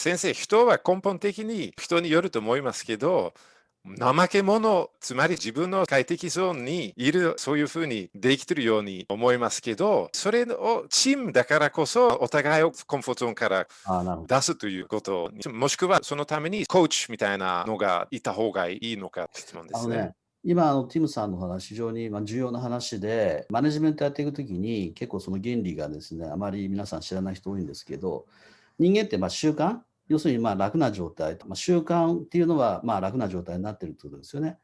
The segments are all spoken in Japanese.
先生、人は根本的に人によると思いますけど、怠け者、つまり自分の快適ゾーンにいる、そういうふうにできてるように思いますけど、それをチームだからこそ、お互いをコンフォートゾーンから出すということもしくはそのためにコーチみたいなのがいた方がいいのか質問ですね。今、あのティムさんの話、非常に重要な話で、マネジメントやっていくときに、結構その原理がですね、あまり皆さん知らない人多いんですけど、人間ってまあ習慣、要するにまあ楽な状態、まあ、習慣っていうのはまあ楽な状態になってるってことですよね。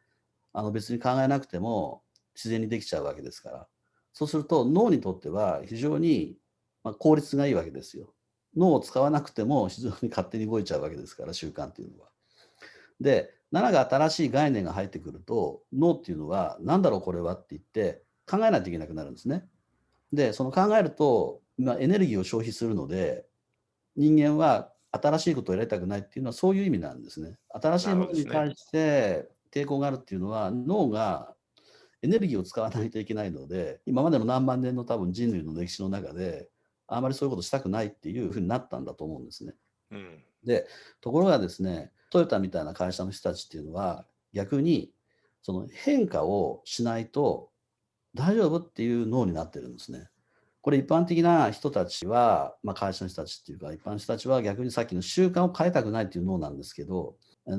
あの別に考えなくても自然にできちゃうわけですから。そうすると脳にとっては非常にま効率がいいわけですよ。脳を使わなくても非常に勝手に動いちゃうわけですから、習慣っていうのは。で、7が新しい概念が入ってくると、脳っていうのは、何だろうこれはって言って考えないといけなくなるんですね。で、その考えると、まエネルギーを消費するので、人間は新しいことをやりたくないっていうのはそういう意味なんですね。新しいものに対して抵抗があるっていうのは、脳がエネルギーを使わないといけないので、今までの何万年の多分人類の歴史の中で、あまりそういうことしたくないっていうふうになったんだと思うんですね。うん、で、ところがですね、トヨタみたいな会社の人たちっていうのは、逆にその変化をしないと大丈夫っていう脳になってるんですね。これ一般的な人たちは、まあ、会社の人たちっていうか、一般の人たちは逆にさっきの習慣を変えたくないっていう脳なんですけど、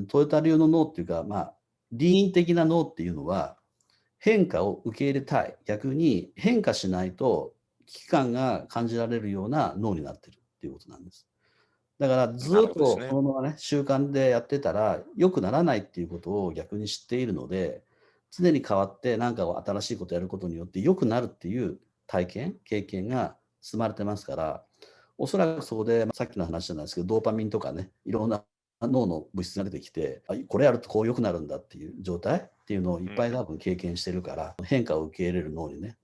トヨタ流の脳っていうか、まあ、理的な脳っていうのは、変化を受け入れたい。逆に変化しないと危機感が感じられるような脳になってるっていうことなんです。だからずっとこのままね、習慣でやってたら良くならないっていうことを逆に知っているので、常に変わって何かを新しいことをやることによって良くなるっていう体験、経験が積まれてますから、おそらくそこで、さっきの話じゃないですけど、ドーパミンとかね、いろんな脳の物質が出てきて、これやるとこう良くなるんだっていう状態っていうのをいっぱい多分経験してるから、変化を受け入れる脳にね、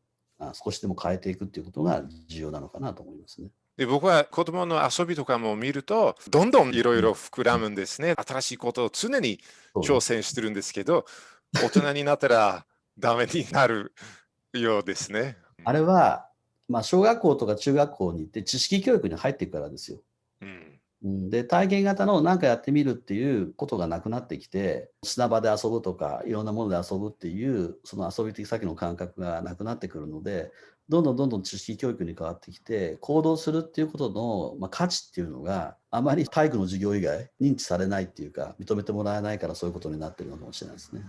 少しでも変えていくっていうことが重要なのかなと思いますね。で僕は子供の遊びとかも見ると、どんどんいろいろ膨らむんですね。新しいことを常に挑戦してるんですけど、大人になったらダメになるようですね。あれは、まあ、小学校とか中学校に行って知識教育に入っていくからですよ。うん、で体験型の何かやってみるっていうことがなくなってきて砂場で遊ぶとかいろんなもので遊ぶっていうその遊び的先の感覚がなくなってくるのでどんどんどんどん知識教育に変わってきて行動するっていうことの、まあ、価値っていうのがあまり体育の授業以外認知されないっていうか認めてもらえないからそういうことになってるのかもしれないですね。